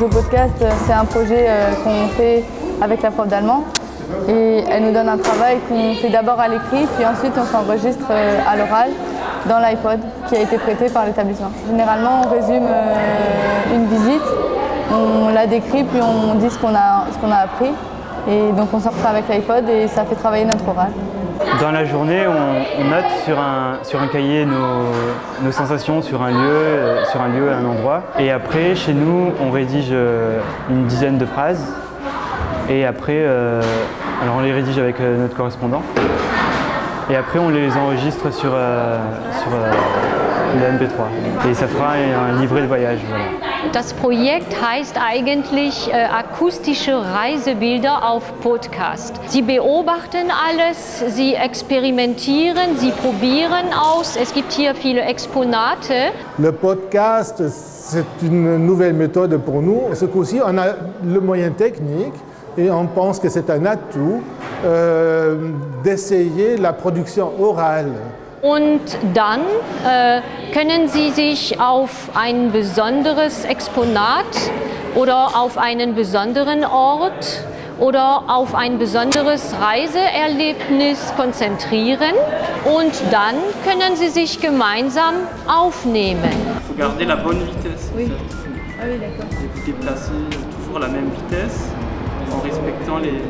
Le podcast, euh, c'est un projet euh, qu'on fait avec la prof d'allemand et elle nous donne un travail qu'on fait d'abord à l'écrit puis ensuite on s'enregistre euh, à l'oral dans l'iPod qui a été prêté par l'établissement. Généralement on résume une visite, on la décrit puis on dit ce qu'on a, a appris et donc on sort avec l'iPod et ça fait travailler notre oral. Dans la journée, on, note sur un, cahier nos, sensations sur un lieu, sur un endroit. Et après, chez nous, on rédige euh, une dizaine de phrases. Et après, euh, on les rédige avec euh, notre correspondant. Et après, on les enregistre sur, sur le MP3. Et ça fera un livret de voyage. Das Projekt heißt eigentlich äh, akustische Reisebilder auf Podcast. Sie beobachten alles, sie experimentieren, sie probieren aus. Es gibt hier viele Exponate. Le podcast, c'est une nouvelle méthode pour nous. Ce coup-ci, on a le moyen technique et on pense que c'est un atout euh, d'essayer la production orale. Und dann äh, können Sie sich auf ein besonderes Exponat oder auf einen besonderen Ort oder auf ein besonderes Reiseerlebnis konzentrieren und dann können Sie sich gemeinsam aufnehmen. Il faut garder la bonne vitesse. Oui. Ah oui, d'accord. Et vous déplacer toujours la même vitesse en respectant les...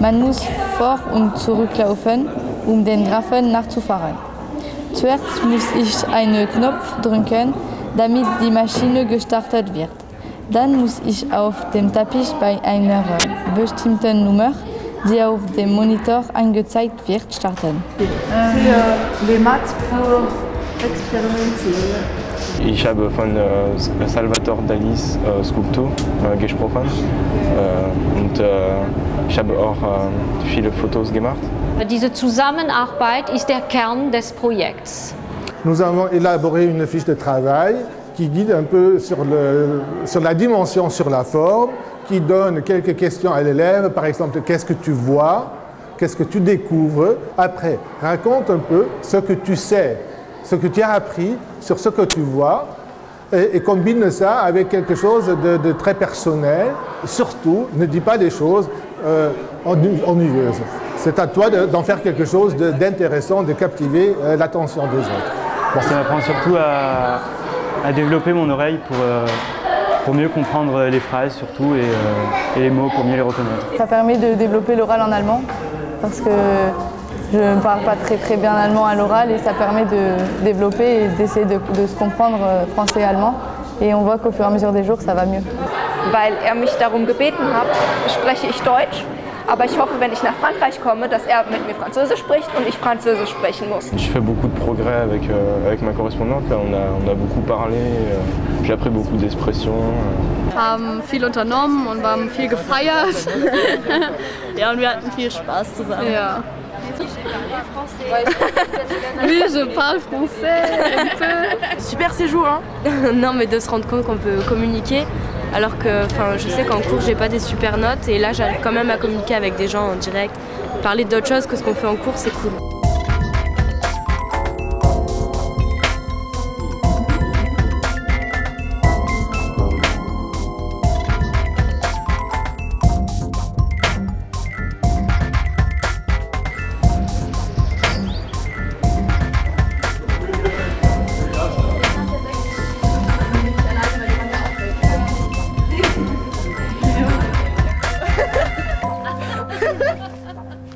Man muss vor und zurücklaufen um den Graphen nachzufahren. Zuerst muss ich einen Knopf drücken, damit die Maschine gestartet wird. Dann muss ich auf dem Teppich bei einer bestimmten Nummer, die auf dem Monitor angezeigt wird, starten. Für les maths pour expérimentieren. Ich habe von äh, Salvatore Dalis äh, Skulptur äh, gesprochen äh, und äh, ich habe auch äh, viele Fotos gemacht. Diese Zusammenarbeit ist der Kern des Projekts. Nous avons élaboré une fiche de travail qui guide un peu sur, le, sur la dimension, sur la forme, qui donne quelques questions à l'élève, par exemple, qu'est-ce que tu vois, qu'est-ce que tu découvres? Après, raconte un peu ce que tu sais, ce que tu as appris sur ce que tu vois, et, combine ça avec quelque chose de, très personnel. Surtout, ne dis pas des choses euh, ennuyeuses. C'est à toi d'en faire quelque chose d'intéressant, de, captiver euh, l'attention des autres. Ça m'apprend surtout à, développer mon oreille pour, euh, pour mieux comprendre les phrases surtout et, les mots pour mieux les reconnaître. Ça permet de développer l'oral en allemand parce que je ne parle pas très très bien allemand à l'oral et ça permet de développer et d'essayer de, se comprendre français et allemand. Et on voit qu'au fur et à mesure des jours, ça va mieux. Weil er mich darum gebeten hat, spreche ich Deutsch. Aber ich hoffe, wenn ich nach Frankreich komme, dass er mit mir Französisch spricht und ich Französisch sprechen muss. Je fais beaucoup de progrès avec, euh, avec ma correspondante. Là, on, a, on a beaucoup parlé, euh, j'ai appris beaucoup d'expressions. Wir haben viel unternommen und haben viel gefeiert. ja, und wir hatten viel Spaß zusammen. Ja. oui, je parle français un peu. Super séjour, hein Non, mais de se rendre compte qu'on peut communiquer, alors que je sais qu'en cours, j'ai pas des super notes, et là, j'arrive quand même à communiquer avec des gens en direct. Parler d'autre chose que ce qu'on fait en cours, c'est cool.